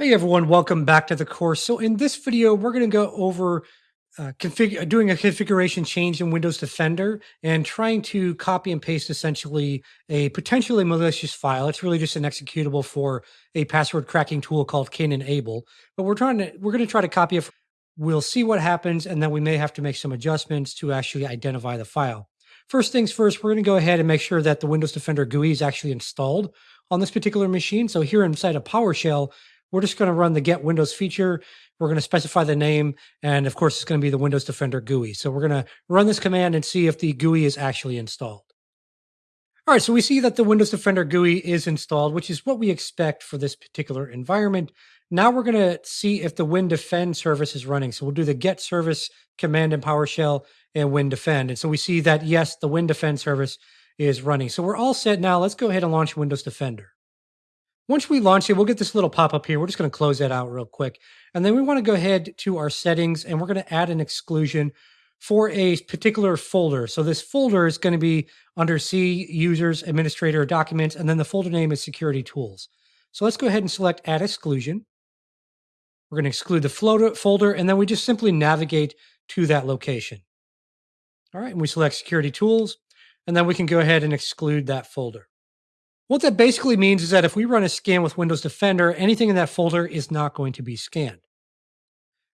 Hey everyone, welcome back to the course. So in this video, we're going to go over uh, config- doing a configuration change in Windows Defender and trying to copy and paste essentially a potentially malicious file. It's really just an executable for a password cracking tool called Cain and Abel. But we're trying to we're going to try to copy it. We'll see what happens, and then we may have to make some adjustments to actually identify the file. First things first, we're going to go ahead and make sure that the Windows Defender GUI is actually installed on this particular machine. So here inside of PowerShell, we're just going to run the get Windows feature. We're going to specify the name. And of course, it's going to be the Windows Defender GUI. So we're going to run this command and see if the GUI is actually installed. All right, so we see that the Windows Defender GUI is installed, which is what we expect for this particular environment. Now we're going to see if the WinDefend service is running. So we'll do the get service command in PowerShell and WinDefend. And so we see that, yes, the WinDefend service is running. So we're all set now. Let's go ahead and launch Windows Defender. Once we launch it, we'll get this little pop-up here. We're just going to close that out real quick. And then we want to go ahead to our settings and we're going to add an exclusion for a particular folder. So this folder is going to be under C, users, administrator, documents, and then the folder name is security tools. So let's go ahead and select add exclusion. We're going to exclude the folder, and then we just simply navigate to that location. All right, and we select security tools, and then we can go ahead and exclude that folder. What that basically means is that if we run a scan with Windows Defender, anything in that folder is not going to be scanned.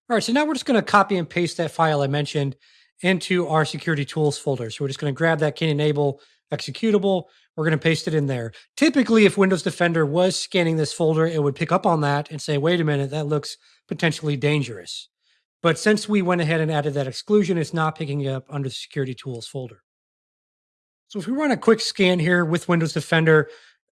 All right, so now we're just going to copy and paste that file I mentioned into our security tools folder. So we're just going to grab that Cain and Abel executable. We're going to paste it in there. Typically, if Windows Defender was scanning this folder, it would pick up on that and say, wait a minute, that looks potentially dangerous. But since we went ahead and added that exclusion, it's not picking it up under the security tools folder. So if we run a quick scan here with Windows Defender,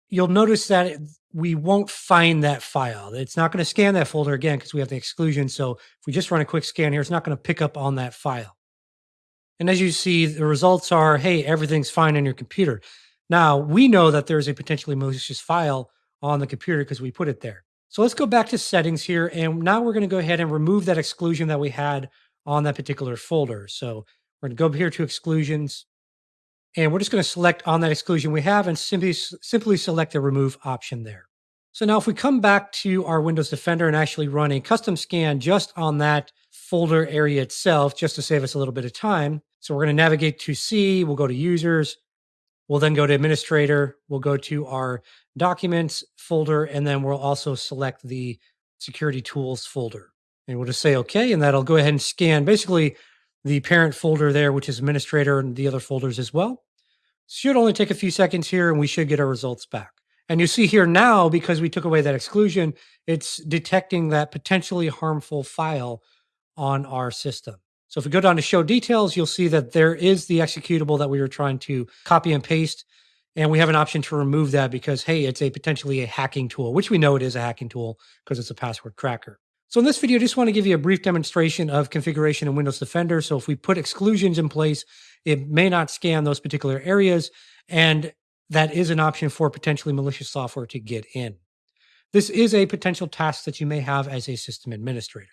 you'll notice that we won't find that file. It's not going to scan that folder again because we have the exclusion. So if we just run a quick scan here, it's not going to pick up on that file. And as you see, the results are, hey, everything's fine on your computer. Now, we know that there's a potentially malicious file on the computer because we put it there. So let's go back to settings here. And now we're going to go ahead and remove that exclusion that we had on that particular folder. So we're going to go up here to exclusions, and we're just going to select on that exclusion we have and simply, simply select the remove option there. So now if we come back to our Windows Defender and actually run a custom scan just on that folder area itself, just to save us a little bit of time. So we're going to navigate to C, we'll go to users, we'll then go to administrator, we'll go to our documents folder, and then we'll also select the security tools folder. And we'll just say okay, and that'll go ahead and scan basically the parent folder there, which is administrator and the other folders as well. Should only take a few seconds here and we should get our results back. And you see here now, because we took away that exclusion, it's detecting that potentially harmful file on our system. So if we go down to show details, you'll see that there is the executable that we were trying to copy and paste. And we have an option to remove that because, hey, it's a potentially a hacking tool, which we know it is a hacking tool because it's a password cracker. So in this video, I just want to give you a brief demonstration of configuration in Windows Defender. So if we put exclusions in place, it may not scan those particular areas. And that is an option for potentially malicious software to get in. This is a potential task that you may have as a system administrator.